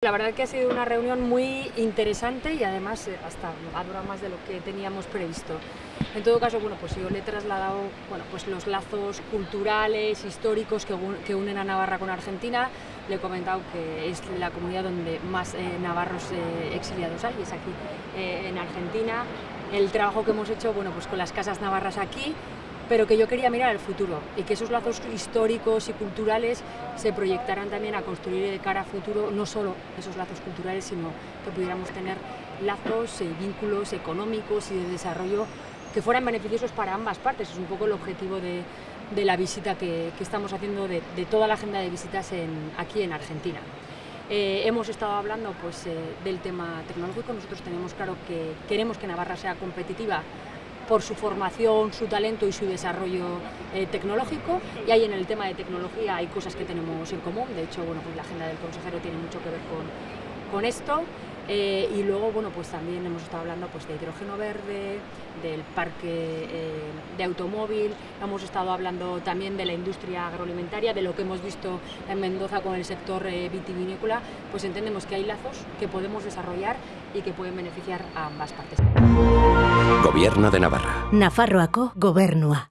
La verdad que ha sido una reunión muy interesante y además eh, hasta ha durado más de lo que teníamos previsto. En todo caso, bueno, pues yo le he trasladado bueno, pues los lazos culturales, históricos que, unen a Navarra con Argentina. Le he comentado que es la comunidad donde más eh, navarros eh, exiliados hay, es aquí en Argentina. El trabajo que hemos hecho bueno, pues con las casas navarras aquí pero que yo quería mirar al futuro y que esos lazos históricos y culturales se proyectaran también a construir de cara a futuro no solo esos lazos culturales, sino que pudiéramos tener lazos y vínculos económicos y de desarrollo que fueran beneficiosos para ambas partes. Es un poco el objetivo de, la visita que, estamos haciendo, de, toda la agenda de visitas aquí en Argentina. Eh, hemos estado hablando pues, eh, del tema tecnológico, nosotros tenemos claro que queremos que Navarra sea competitiva por su formación, su talento y su desarrollo eh, tecnológico. Y ahí en el tema de tecnología hay cosas que tenemos en común. De hecho, bueno, pues la agenda del consejero tiene mucho que ver con, con esto. Eh, y luego, bueno, pues también hemos estado hablando pues, de hidrógeno verde, del parque eh, de automóvil, hemos estado hablando también de la industria agroalimentaria, de lo que hemos visto en Mendoza con el sector vitivinícola, pues entendemos que hay lazos que podemos desarrollar y que pueden beneficiar a ambas partes. Gobierno de Navarra. Nafarroako gobernua.